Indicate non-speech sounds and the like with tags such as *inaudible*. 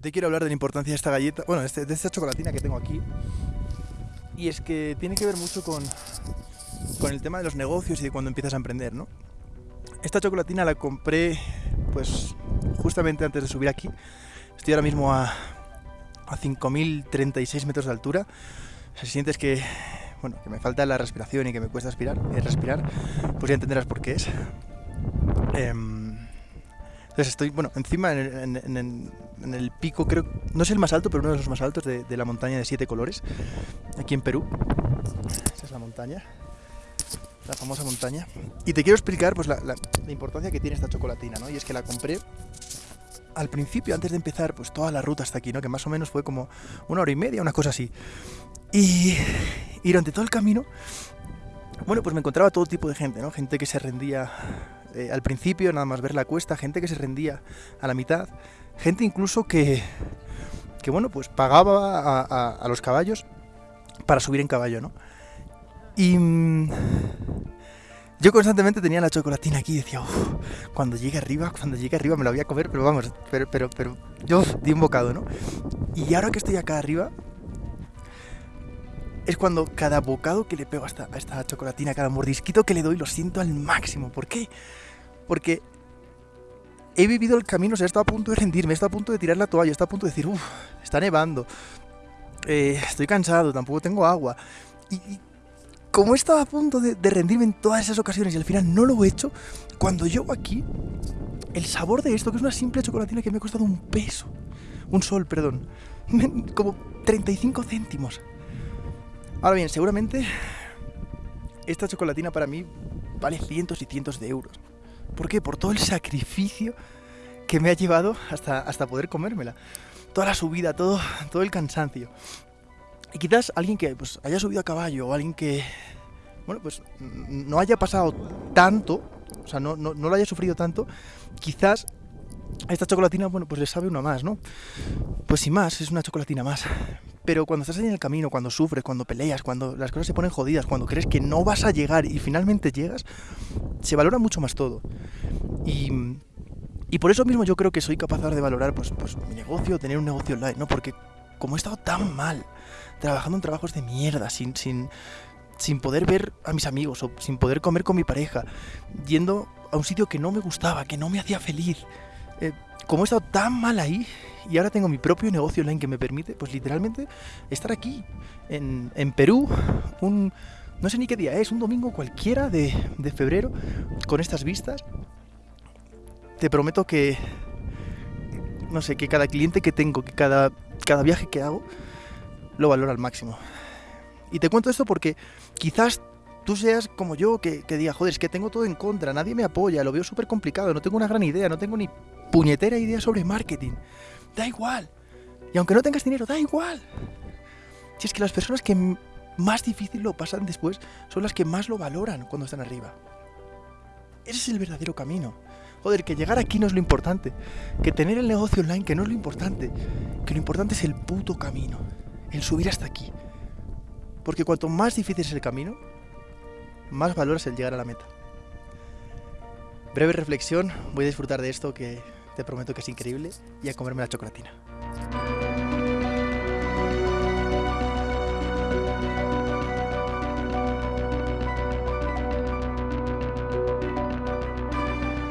Te quiero hablar de la importancia de esta galleta, bueno, de, este- de esta chocolatina que tengo aquí. Y es que tiene que ver mucho con, con el tema de los negocios y de cuando empiezas a emprender, ¿no? Esta chocolatina la compré, pues, justamente antes de subir aquí. Estoy ahora mismo a, a 5.036 metros de altura. O sea, si sientes que, bueno, que me falta la respiración y que me cuesta aspirar, eh, respirar, pues ya entenderás por qué es. Em, entonces estoy, bueno, encima en en el pico, creo, no es el más alto, pero uno de los más altos de, de la montaña de siete colores, aquí en Perú. Esa es la montaña, la famosa montaña. Y te quiero explicar pues, la, importancia que tiene esta chocolatina, ¿no? Y es que la compré al principio, antes de empezar, pues toda la ruta hasta aquí, ¿no? Que más o menos fue como una hora y media, una cosa así. Y, y durante todo el camino, bueno, pues me encontraba todo tipo de gente, ¿no? Gente que se rendía eh, al principio, nada más ver la cuesta, gente que se rendía a la mitad, gente incluso que, que bueno, pues pagaba a, los caballos para subir en caballo, ¿no? Y mm, yo constantemente tenía la chocolatina aquí y decía, "Uf, cuando llegue arriba, cuando llegue arriba me la voy a comer, pero vamos, pero, pero, pero yo di un bocado, ¿no? Y ahora que estoy acá arriba, es cuando cada bocado que le pego a esta chocolatina, cada mordisquito que le doy, lo siento al máximo. ¿Por qué? Porque he vivido el camino, o sea, he estado a punto de rendirme, he estado a punto de tirar la toalla, he estado a punto de decir, uff, está nevando, eh, estoy cansado, tampoco tengo agua. Y, como he estado a punto de, de rendirme en todas esas ocasiones y al final no lo he hecho, cuando llego aquí, el sabor de esto, que es una simple chocolatina que me ha costado un peso, un sol, perdón, *laughs* como 35 céntimos. Ahora bien, seguramente esta chocolatina para mí vale cientos y cientos de euros. ¿Por qué? Por todo el sacrificio que me ha llevado hasta, hasta poder comérmela. Toda la subida, todo, todo el cansancio. Y quizás alguien que pues, haya subido a caballo o alguien que, bueno, pues no haya pasado tanto, o sea, no, no, no lo haya sufrido tanto, quizás esta chocolatina, bueno, pues le sabe uno más, ¿no? Pues sin más, es una chocolatina más. Pero cuando estás en el camino, cuando sufres, cuando peleas, cuando las cosas se ponen jodidas, cuando crees que no vas a llegar y finalmente llegas, se valora mucho más todo. Y, y por eso mismo yo creo que soy capaz de valorar pues, pues, mi negocio, tener un negocio online, ¿no? Porque como he estado tan mal, trabajando en trabajos de mierda, sin, sin, sin poder ver a mis amigos o sin poder comer con mi pareja, yendo a un sitio que no me gustaba, que no me hacía feliz, eh, como he estado tan mal ahí y ahora tengo mi propio negocio online que me permite, pues literalmente, estar aquí, en, Perú, un... No sé ni qué día es, un domingo cualquiera de, febrero, con estas vistas. Te prometo que, no sé, que cada cliente que tengo, que cada, cada viaje que hago, lo valoro al máximo. Y te cuento esto porque quizás tú seas como yo, que diga, joder, es que tengo todo en contra, nadie me apoya, lo veo súper complicado, no tengo una gran idea, no tengo ni puñetera idea sobre marketing. Da igual. Y aunque no tengas dinero, da igual. Si es que las personas que más difícil lo pasan después son las que más lo valoran cuando están arriba. Ese es el verdadero camino. Joder, que llegar aquí no es lo importante. Que tener el negocio online que no es lo importante. Que lo importante es el puto camino. El subir hasta aquí. Porque cuanto más difícil es el camino, más valoras el llegar a la meta. Breve reflexión, voy a disfrutar de esto que te prometo que es increíble y a comerme la chocolatina.